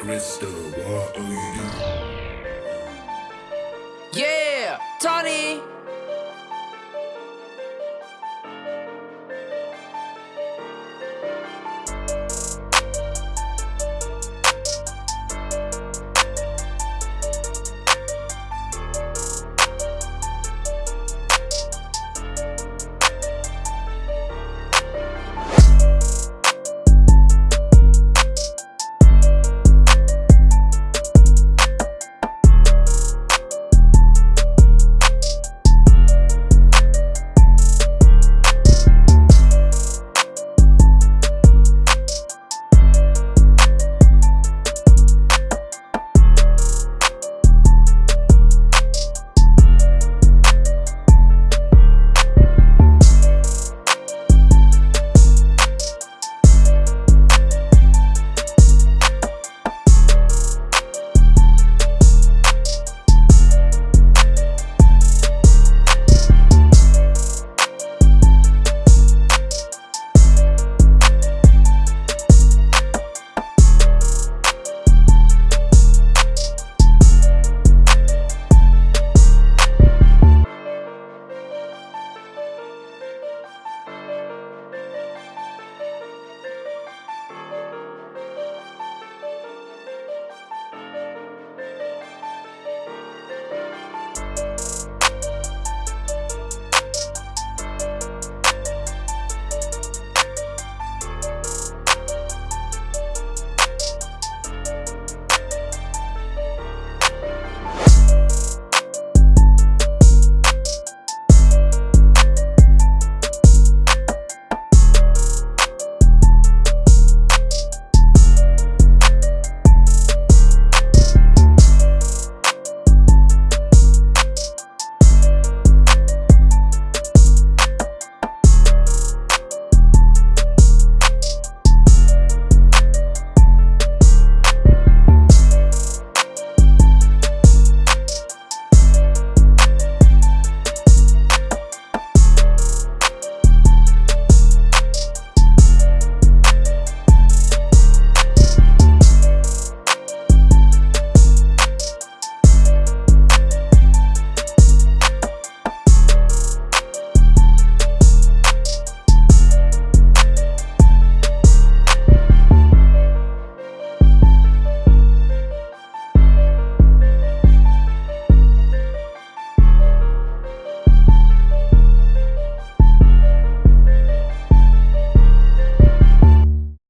crystal, what are you? Yeah, Tony.